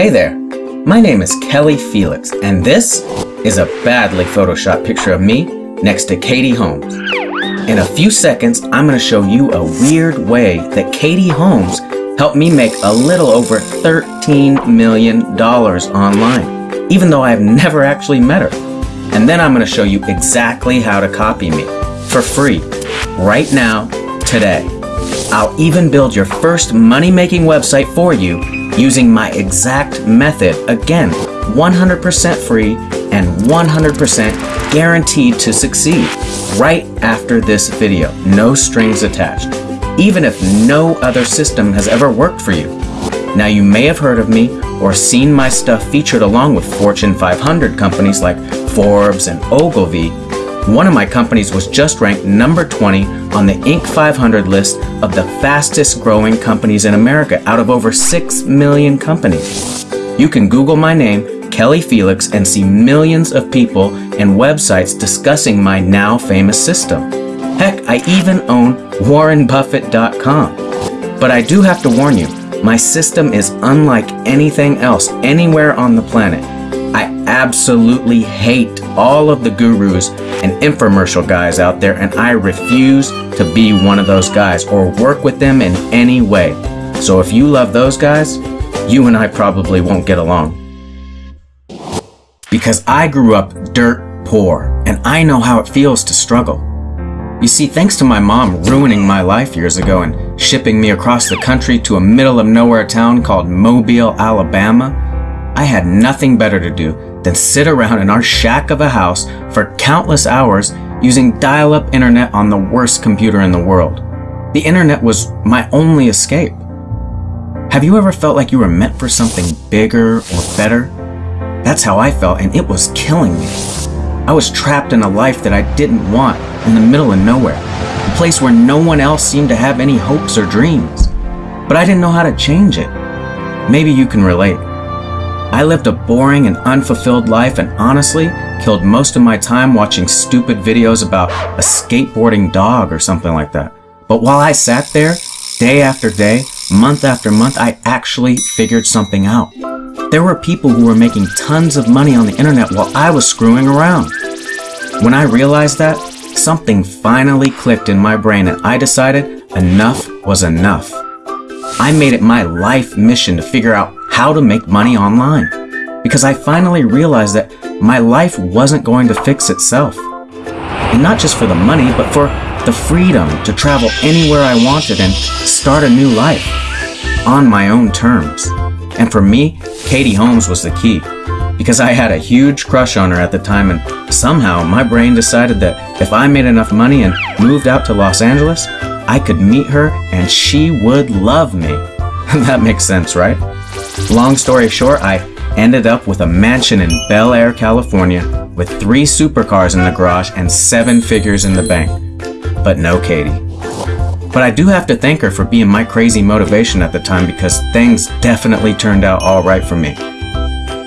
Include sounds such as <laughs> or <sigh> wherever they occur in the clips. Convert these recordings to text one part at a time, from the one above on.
Hey there, my name is Kelly Felix, and this is a badly photoshopped picture of me next to Katie Holmes. In a few seconds, I'm going to show you a weird way that Katie Holmes helped me make a little over $13 million online, even though I've never actually met her. And then I'm going to show you exactly how to copy me for free right now, today. I'll even build your first money making website for you using my exact method. Again, 100% free and 100% guaranteed to succeed right after this video. No strings attached. Even if no other system has ever worked for you. Now you may have heard of me or seen my stuff featured along with Fortune 500 companies like Forbes and Ogilvy one of my companies was just ranked number 20 on the Inc. 500 list of the fastest growing companies in America out of over 6 million companies. You can Google my name, Kelly Felix, and see millions of people and websites discussing my now famous system. Heck, I even own WarrenBuffett.com. But I do have to warn you, my system is unlike anything else anywhere on the planet. I absolutely hate all of the gurus and infomercial guys out there, and I refuse to be one of those guys or work with them in any way. So if you love those guys, you and I probably won't get along. Because I grew up dirt poor, and I know how it feels to struggle. You see, thanks to my mom ruining my life years ago and shipping me across the country to a middle of nowhere town called Mobile, Alabama, I had nothing better to do than sit around in our shack of a house for countless hours using dial up internet on the worst computer in the world. The internet was my only escape. Have you ever felt like you were meant for something bigger or better? That's how I felt, and it was killing me. I was trapped in a life that I didn't want in the middle of nowhere, a place where no one else seemed to have any hopes or dreams. But I didn't know how to change it. Maybe you can relate. I lived a boring and unfulfilled life and honestly killed most of my time watching stupid videos about a skateboarding dog or something like that. But while I sat there, day after day, month after month, I actually figured something out. There were people who were making tons of money on the internet while I was screwing around. When I realized that, something finally clicked in my brain and I decided enough was enough. I made it my life mission to figure out how to make money online because I finally realized that my life wasn't going to fix itself. And not just for the money, but for the freedom to travel anywhere I wanted and start a new life on my own terms. And for me, Katie Holmes was the key because I had a huge crush on her at the time and somehow my brain decided that if I made enough money and moved out to Los Angeles, I could meet her and she would love me. <laughs> that makes sense, right? Long story short, I ended up with a mansion in Bel Air, California, with three supercars in the garage and seven figures in the bank. But no Katie. But I do have to thank her for being my crazy motivation at the time because things definitely turned out alright for me.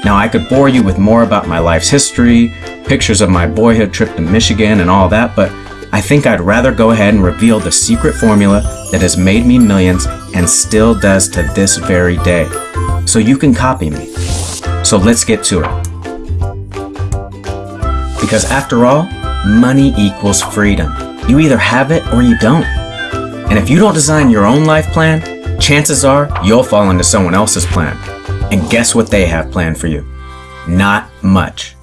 Now, I could bore you with more about my life's history, pictures of my boyhood trip to Michigan, and all that, but I think I'd rather go ahead and reveal the secret formula that has made me millions and still does to this very day so you can copy me. So let's get to it. Because after all, money equals freedom. You either have it or you don't. And if you don't design your own life plan, chances are you'll fall into someone else's plan. And guess what they have planned for you? Not much.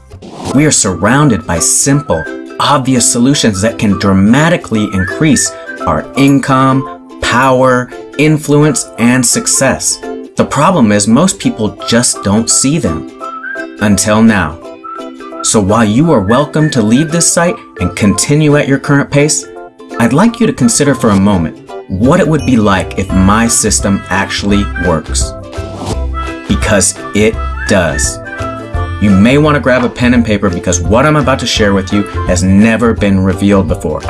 We are surrounded by simple, obvious solutions that can dramatically increase our income, power, influence, and success. The problem is most people just don't see them. Until now. So while you are welcome to leave this site and continue at your current pace, I'd like you to consider for a moment what it would be like if my system actually works. Because it does. You may want to grab a pen and paper because what I'm about to share with you has never been revealed before.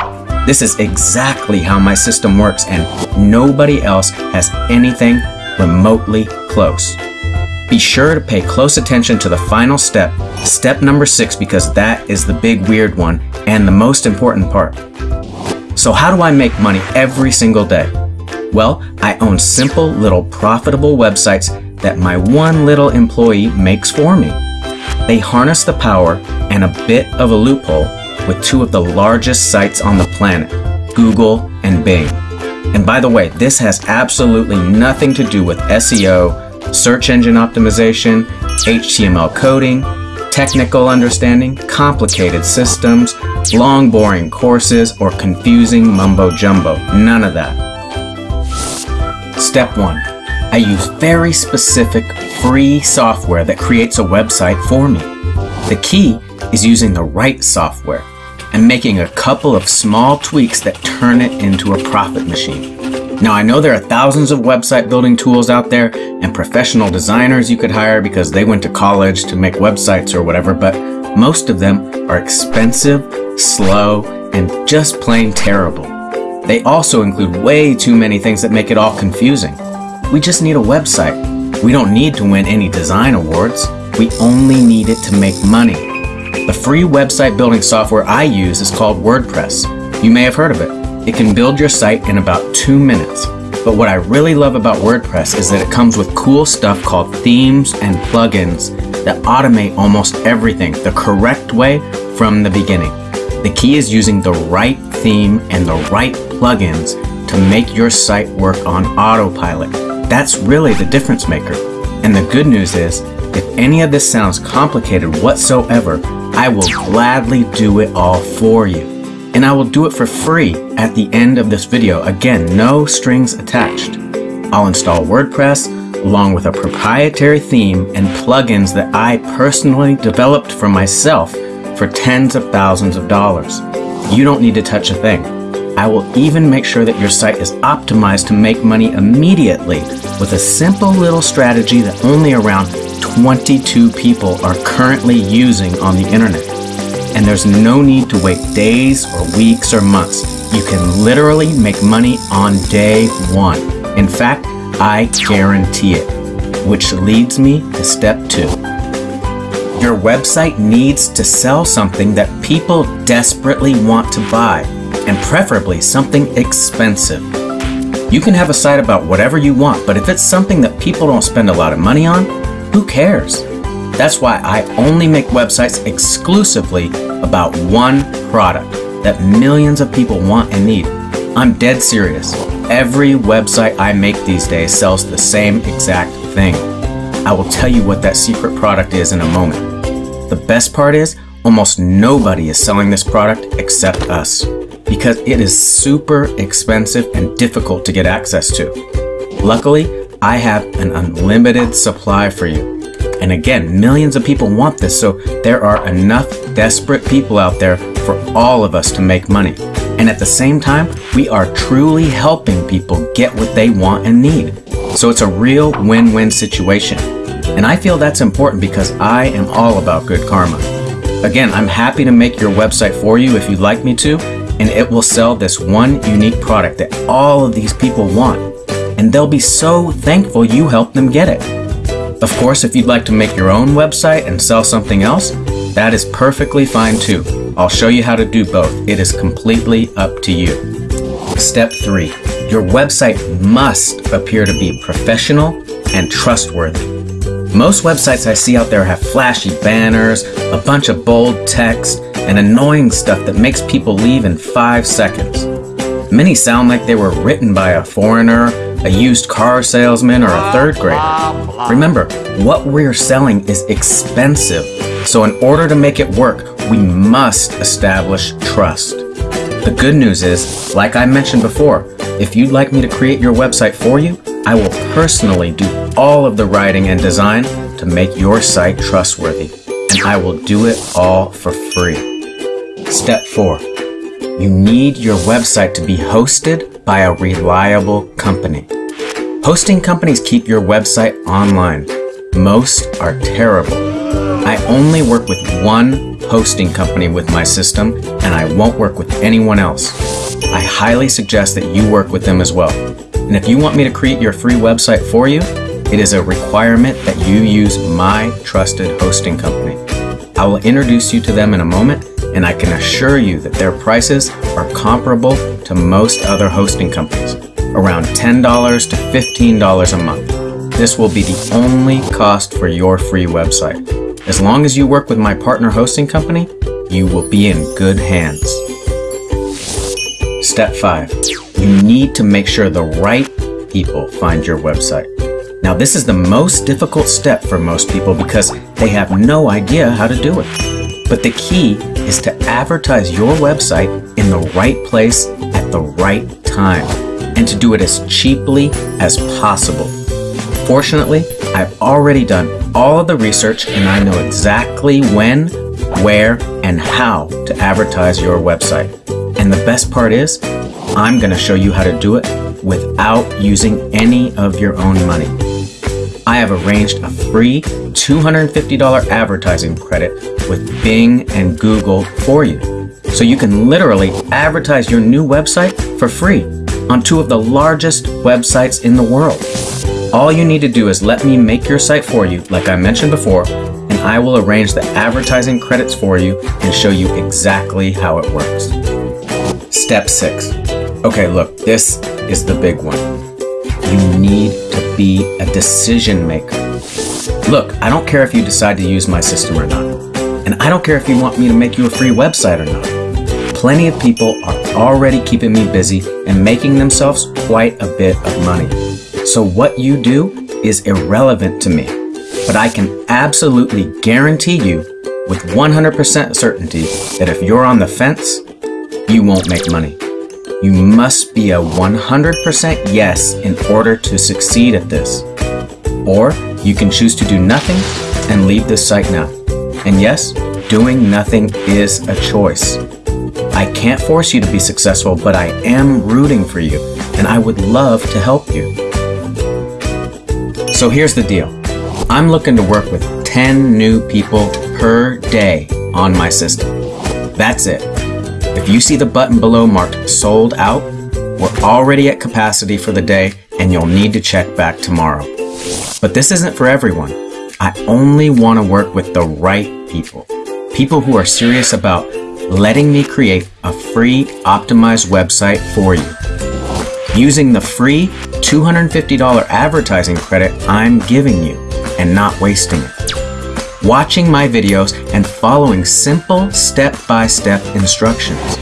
This is exactly how my system works and nobody else has anything remotely close. Be sure to pay close attention to the final step, step number six, because that is the big weird one and the most important part. So how do I make money every single day? Well, I own simple little profitable websites that my one little employee makes for me. They harness the power and a bit of a loophole with two of the largest sites on the planet, Google and Bing. And by the way, this has absolutely nothing to do with SEO, search engine optimization, HTML coding, technical understanding, complicated systems, long boring courses, or confusing mumbo jumbo. None of that. Step 1. I use very specific free software that creates a website for me. The key is using the right software and making a couple of small tweaks that turn it into a profit machine. Now, I know there are thousands of website building tools out there and professional designers you could hire because they went to college to make websites or whatever, but most of them are expensive, slow, and just plain terrible. They also include way too many things that make it all confusing. We just need a website. We don't need to win any design awards. We only need it to make money. The free website building software I use is called WordPress. You may have heard of it. It can build your site in about two minutes. But what I really love about WordPress is that it comes with cool stuff called themes and plugins that automate almost everything the correct way from the beginning. The key is using the right theme and the right plugins to make your site work on autopilot. That's really the difference maker. And the good news is, if any of this sounds complicated whatsoever, I will gladly do it all for you. And I will do it for free at the end of this video. Again, no strings attached. I'll install WordPress along with a proprietary theme and plugins that I personally developed for myself for tens of thousands of dollars. You don't need to touch a thing. I will even make sure that your site is optimized to make money immediately with a simple little strategy that only around 22 people are currently using on the internet. And there's no need to wait days or weeks or months. You can literally make money on day one. In fact, I guarantee it. Which leads me to step two. Your website needs to sell something that people desperately want to buy, and preferably something expensive. You can have a site about whatever you want, but if it's something that people don't spend a lot of money on, who cares? That's why I only make websites exclusively about one product that millions of people want and need. I'm dead serious. Every website I make these days sells the same exact thing. I will tell you what that secret product is in a moment. The best part is, almost nobody is selling this product except us because it is super expensive and difficult to get access to. Luckily, I have an unlimited supply for you. And again, millions of people want this, so there are enough desperate people out there for all of us to make money. And at the same time, we are truly helping people get what they want and need. So it's a real win win situation. And I feel that's important because I am all about good karma. Again, I'm happy to make your website for you if you'd like me to, and it will sell this one unique product that all of these people want. And they'll be so thankful you helped them get it. Of course, if you'd like to make your own website and sell something else, that is perfectly fine too. I'll show you how to do both. It is completely up to you. Step 3. Your website must appear to be professional and trustworthy. Most websites I see out there have flashy banners, a bunch of bold text, and annoying stuff that makes people leave in 5 seconds. Many sound like they were written by a foreigner, a used car salesman, or a third grader. Remember, what we're selling is expensive, so in order to make it work, we must establish trust. The good news is, like I mentioned before, if you'd like me to create your website for you, I will personally do all of the writing and design to make your site trustworthy, and I will do it all for free. Step 4 you need your website to be hosted by a reliable company. Hosting companies keep your website online. Most are terrible. I only work with one hosting company with my system, and I won't work with anyone else. I highly suggest that you work with them as well. And if you want me to create your free website for you, it is a requirement that you use my trusted hosting company. I will introduce you to them in a moment and I can assure you that their prices are comparable to most other hosting companies, around $10 to $15 a month. this will be the only cost for your free website. As long as you work with my partner hosting company, you will be in good hands. Step 5. You need to make sure the right people find your website. Now, this is the most difficult step for most people because they have no idea how to do it. But the key is to advertise your website in the right place at the right time and to do it as cheaply as possible. Fortunately, I've already done all of the research and I know exactly when, where, and how to advertise your website. And the best part is, I'm going to show you how to do it without using any of your own money. I have arranged a free $250 advertising credit with Bing and Google for you. So you can literally advertise your new website for free on two of the largest websites in the world. All you need to do is let me make your site for you, like I mentioned before, and I will arrange the advertising credits for you and show you exactly how it works. Step 6. Okay, look, this is the big one. You need be a decision maker. Look, I don't care if you decide to use my system or not. And I don't care if you want me to make you a free website or not. Plenty of people are already keeping me busy and making themselves quite a bit of money. So what you do is irrelevant to me. But I can absolutely guarantee you with 100% certainty that if you're on the fence, you won't make money. You must be a 100% yes in order to succeed at this. Or you can choose to do nothing and leave this site now. And yes, doing nothing is a choice. I can't force you to be successful, but I am rooting for you, and I would love to help you. So here's the deal I'm looking to work with 10 new people per day on my system. That's it. If you see the button below marked sold out, we're already at capacity for the day and you'll need to check back tomorrow. But this isn't for everyone. I only want to work with the right people. People who are serious about letting me create a free optimized website for you. Using the free $250 advertising credit I'm giving you and not wasting it watching my videos, and following simple step-by-step instructions.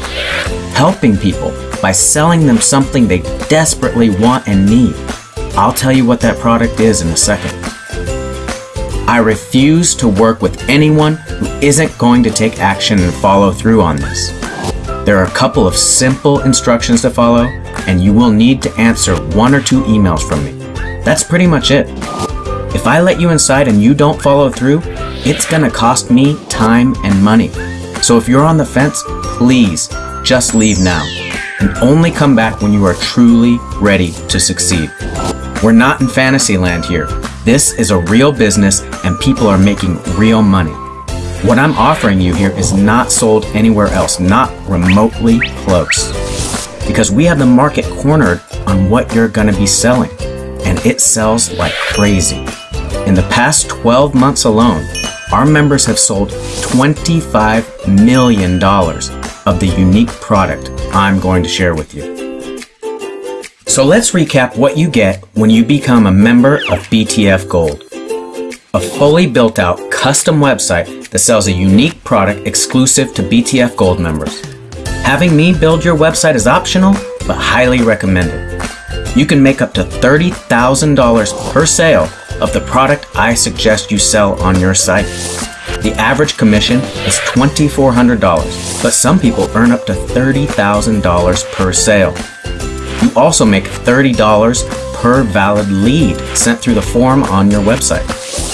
Helping people by selling them something they desperately want and need. I'll tell you what that product is in a second. I refuse to work with anyone who isn't going to take action and follow through on this. There are a couple of simple instructions to follow, and you will need to answer one or two emails from me. That's pretty much it. If I let you inside and you don't follow through, it's gonna cost me time and money. So if you're on the fence, please just leave now and only come back when you are truly ready to succeed. We're not in fantasy land here. This is a real business and people are making real money. What I'm offering you here is not sold anywhere else, not remotely close. Because we have the market cornered on what you're gonna be selling, and it sells like crazy. In the past 12 months alone, our members have sold $25 million of the unique product I'm going to share with you. So let's recap what you get when you become a member of BTF Gold. A fully built out custom website that sells a unique product exclusive to BTF Gold members. Having me build your website is optional, but highly recommended. You can make up to $30,000 per sale of the product I suggest you sell on your site. The average commission is $2,400, but some people earn up to $30,000 per sale. You also make $30 per valid lead sent through the form on your website.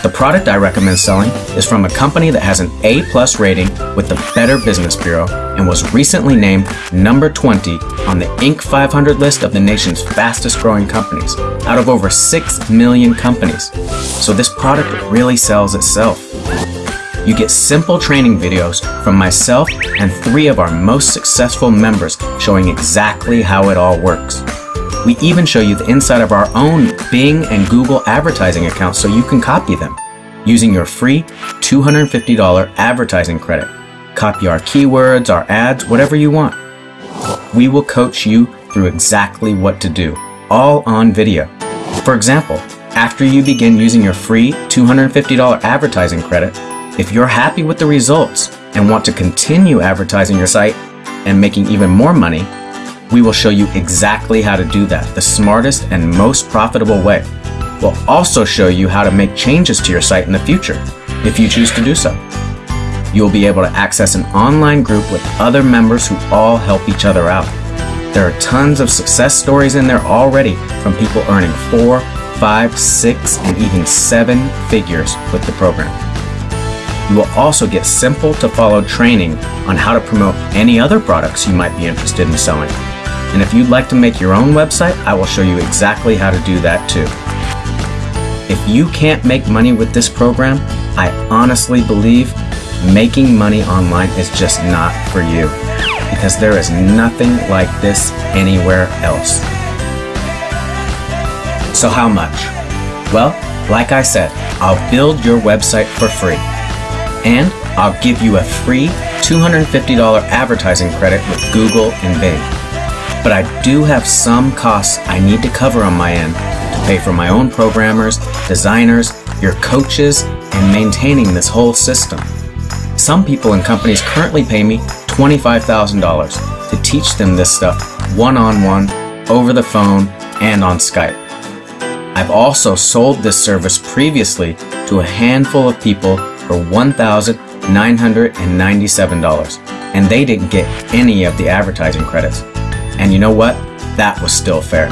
The product I recommend selling is from a company that has an A plus rating with the Better Business Bureau and was recently named number 20 on the Inc. 500 list of the nation's fastest growing companies out of over 6 million companies. So this product really sells itself. You get simple training videos from myself and three of our most successful members showing exactly how it all works. We even show you the inside of our own Bing and Google advertising accounts so you can copy them using your free $250 advertising credit. Copy our keywords, our ads, whatever you want. We will coach you through exactly what to do, all on video. For example, After you begin using your free $250 advertising credit, if you're happy with the results and want to continue advertising your site and making even more money, we will show you exactly how to do that the smartest and most profitable way. We'll also show you how to make changes to your site in the future if you choose to do so. You'll be able to access an online group with other members who all help each other out. There are tons of success stories in there already from people earning four, five, six, and even seven figures with the program. You will also get simple to follow training on how to promote any other products you might be interested in selling. And if you'd like to make your own website, I will show you exactly how to do that too. If you can't make money with this program, I honestly believe making money online is just not for you because there is nothing like this anywhere else. So, how much? Well, like I said, I'll build your website for free. And I'll give you a free $250 advertising credit with Google and Bing. But I do have some costs I need to cover on my end to pay for my own programmers, designers, your coaches, and maintaining this whole system. Some people and companies currently pay me $25,000 to teach them this stuff one on one, over the phone, and on Skype. I've also sold this service previously to a handful of people for $1,997, and they didn't get any of the advertising credits. And you know what? That was still fair.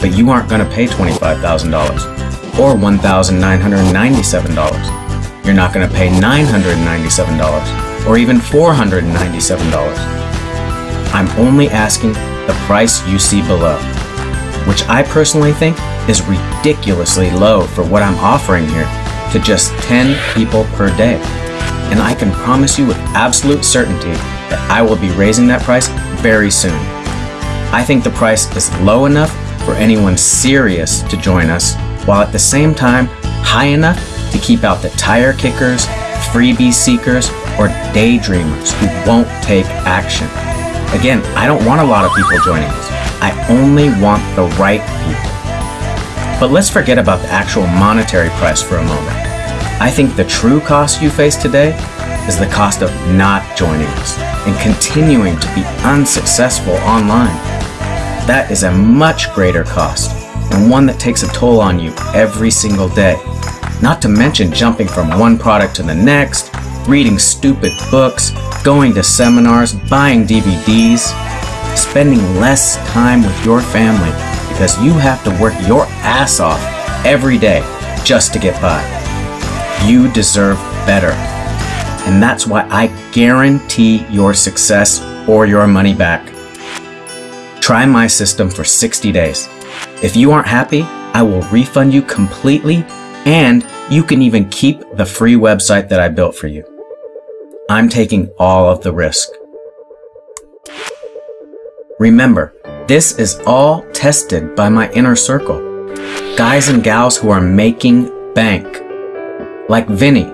But you aren't going to pay $25,000 or $1,997. You're not going to pay $997 or even $497. I'm only asking the price you see below, which I personally think is ridiculously low for what I'm offering here to just 10 people per day. And I can promise you with absolute certainty that I will be raising that price very soon. I think the price is low enough for anyone serious to join us, while at the same time high enough to keep out the tire kickers, freebie seekers, or daydreamers who won't take action. Again, I don't want a lot of people joining us. I only want the right people. But let's forget about the actual monetary price for a moment. I think the true cost you face today is the cost of not joining us and continuing to be unsuccessful online. That is a much greater cost and one that takes a toll on you every single day. Not to mention jumping from one product to the next, reading stupid books, going to seminars, buying DVDs, spending less time with your family because you have to work your ass off every day just to get by. You deserve better. And that's why I guarantee your success or your money back. Try my system for 60 days. If you aren't happy, I will refund you completely and you can even keep the free website that I built for you. I'm taking all of the risk. Remember, this is all tested by my inner circle. Guys and gals who are making bank. Like Vinny,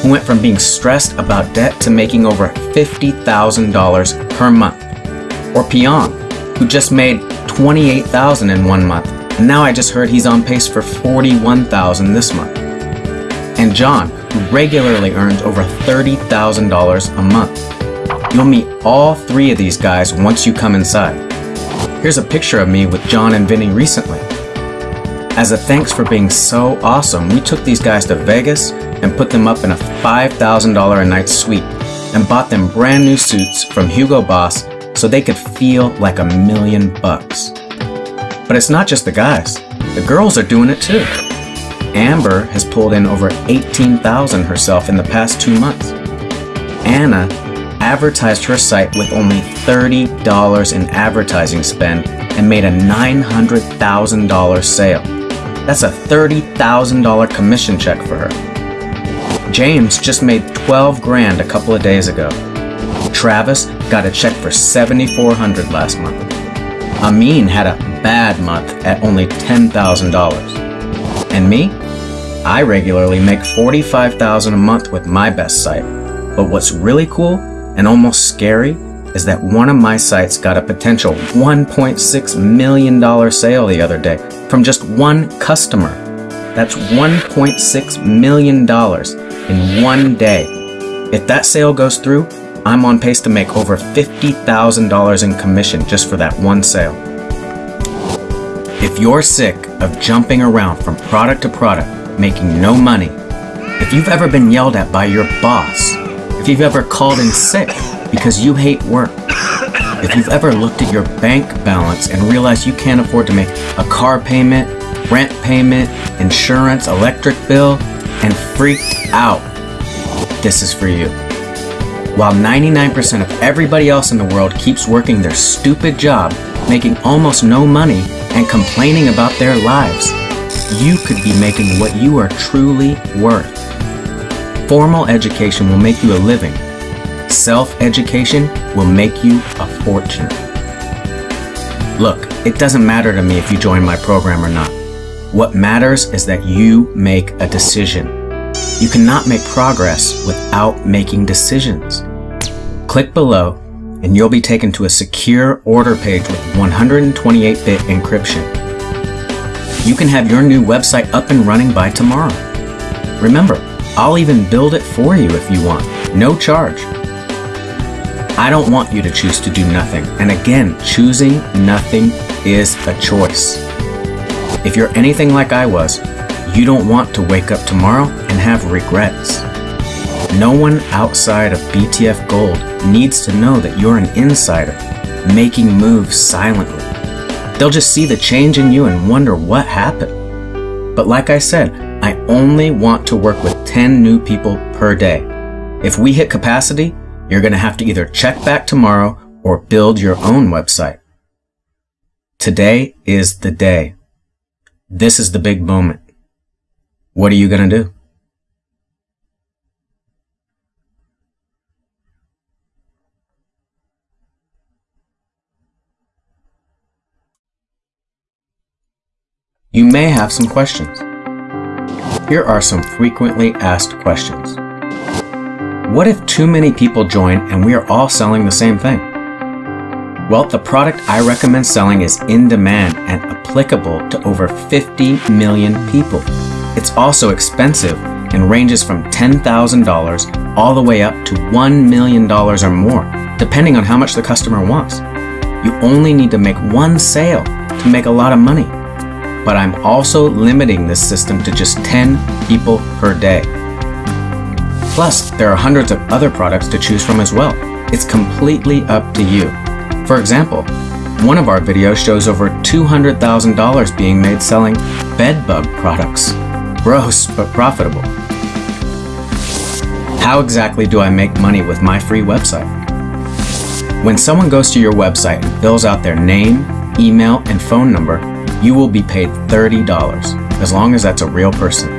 who went from being stressed about debt to making over $50,000 per month. Or Pyong, who just made 28,000 in one month. And now I just heard he's on pace for 41,000 this month. And John, who regularly earns over $30,000 a month. You'll meet all three of these guys once you come inside. Here's a picture of me with John and Vinny recently. As a thanks for being so awesome, we took these guys to Vegas and put them up in a $5,000 a night suite and bought them brand new suits from Hugo Boss so they could feel like a million bucks. But it's not just the guys. The girls are doing it too. Amber has pulled in over 18,000 herself in the past 2 months. Anna advertised her site with only $30 in advertising spend and made a $900,000 sale. That's a $30,000 commission check for her. James just made 12 grand a couple of days ago. Travis got a check for 7400 last month. Amin had a bad month at only $10,000. And me? I regularly make 45,000 a month with my best site. But what's really cool and almost scary is that one of my sites got a potential $1.6 million sale the other day from just one customer. That's $1.6 million in one day. If that sale goes through, I'm on pace to make over $50,000 in commission just for that one sale. If you're sick of jumping around from product to product, making no money, if you've ever been yelled at by your boss, if you've ever called in sick because you hate work, if you've ever looked at your bank balance and realized you can't afford to make a car payment, rent payment, insurance, electric bill, and freaked out, this is for you. While 99% of everybody else in the world keeps working their stupid job, making almost no money, and complaining about their lives, you could be making what you are truly worth. Formal education will make you a living Self education will make you a fortune. Look, it doesn't matter to me if you join my program or not. What matters is that you make a decision. You cannot make progress without making decisions. Click below and you'll be taken to a secure order page with 128-bit encryption. You can have your new website up and running by tomorrow. Remember, I'll even build it for you if you want, no charge. I don't want you to choose to do nothing. And again, choosing nothing is a choice. If you're anything like I was, you don't want to wake up tomorrow and have regrets. No one outside of BTF Gold needs to know that you're an insider, making moves silently. They'll just see the change in you and wonder what happened. But like I said, I only want to work with 10 new people per day. If we hit capacity, you're going to have to either check back tomorrow or build your own website. Today is the day. This is the big moment. What are you going to do? You may have some questions. Here are some frequently asked questions. What if too many people join and we are all selling the same thing? Well, the product I recommend selling is in demand and applicable to over 50 million people. It's also expensive and ranges from $10,000 all the way up to $1 million or more, depending on how much the customer wants. You only need to make one sale to make a lot of money. But I'm also limiting this system to just 10 people per day. Plus, there are hundreds of other products to choose from as well. It's completely up to you. For example, one of our videos shows over $200,000 being made selling bedbug products. Gross, but profitable. How exactly do I make money with my free website? When someone goes to your website and fills out their name, email, and phone number, you will be paid $30, as long as that's a real person.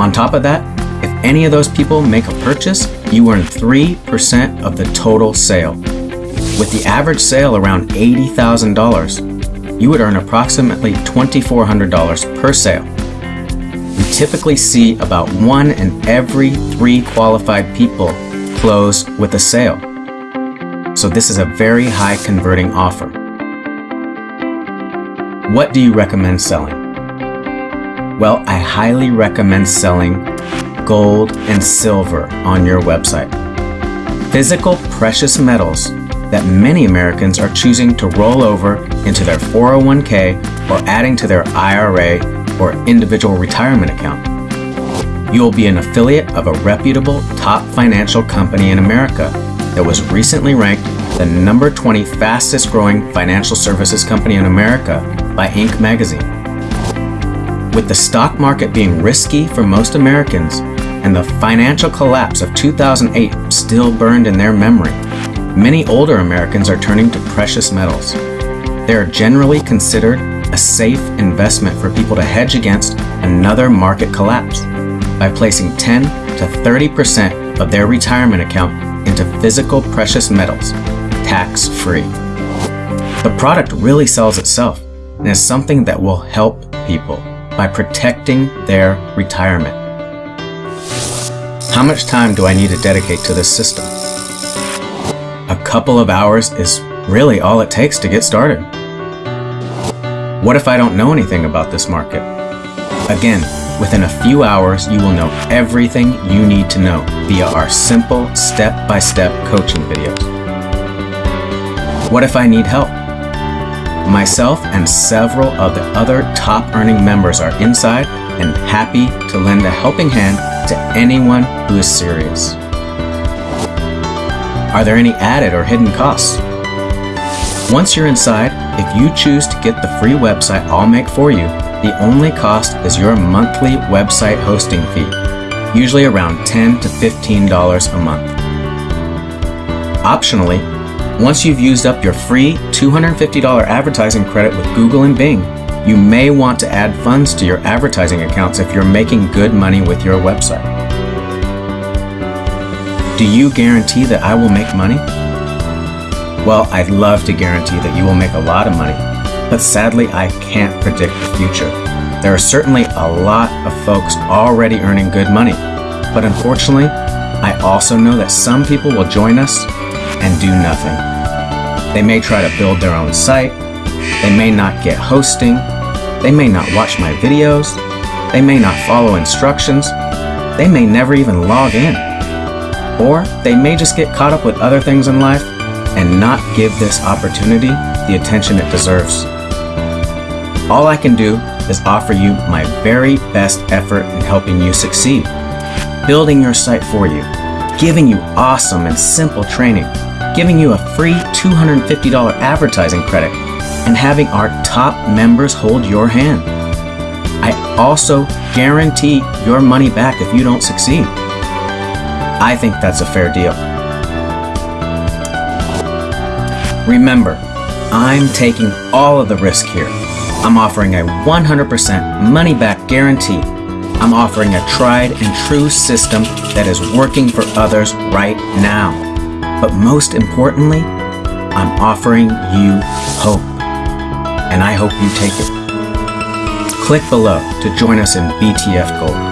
On top of that, if any of those people make a purchase, you earn 3% of the total sale. With the average sale around $80,000, you would earn approximately $2,400 per sale. We typically see about one in every three qualified people close with a sale. So this is a very high converting offer. What do you recommend selling? Well, I highly recommend selling gold, and silver on your website. Physical precious metals that many Americans are choosing to roll over into their 401k or adding to their IRA or individual retirement account. You will be an affiliate of a reputable top financial company in America that was recently ranked the number 20 fastest growing financial services company in America by Inc. magazine. With the stock market being risky for most Americans and the financial collapse of 2008 still burned in their memory, many older Americans are turning to precious metals. They are generally considered a safe investment for people to hedge against another market collapse by placing 10 to 30% of their retirement account into physical precious metals, tax free. The product really sells itself and is something that will help people by protecting their retirement. How much time do I need to dedicate to this system? A couple of hours is really all it takes to get started. What if I don't know anything about this market? Again, Within a few hours, you will know everything you need to know via our simple step by step coaching videos. What if I need help? Myself and several of the other top earning members are inside and happy to lend a helping hand to anyone who is serious. Are there any added or hidden costs? Once you're inside, if you choose to get the free website I'll make for you, the only cost is your monthly website hosting fee, usually around 10 to $15 a month. Optionally, once you've used up your free $250 advertising credit with Google and Bing, you may want to add funds to your advertising accounts if you're making good money with your website. Do you guarantee that I will make money? Well, I'd love to guarantee that you will make a lot of money, but sadly, I can't predict the future. There are certainly a lot of folks already earning good money, but unfortunately, I also know that some people will join us and do nothing. They may try to build their own site, they may not get hosting, they may not watch my videos, they may not follow instructions, they may never even log in. Or they may just get caught up with other things in life and not give this opportunity the attention it deserves. All I can do is offer you my very best effort in helping you succeed, building your site for you, giving you awesome and simple training, giving you a free $250 advertising credit, and having our top members hold your hand. I also guarantee your money back if you don't succeed. I think that's a fair deal. Remember, I'm taking all of the risk here. I'm offering a 100% money back guarantee. I'm offering a tried and true system that is working for others right now. But most importantly, I'm offering you hope. And I hope you take it. Click below to join us in BTF Gold.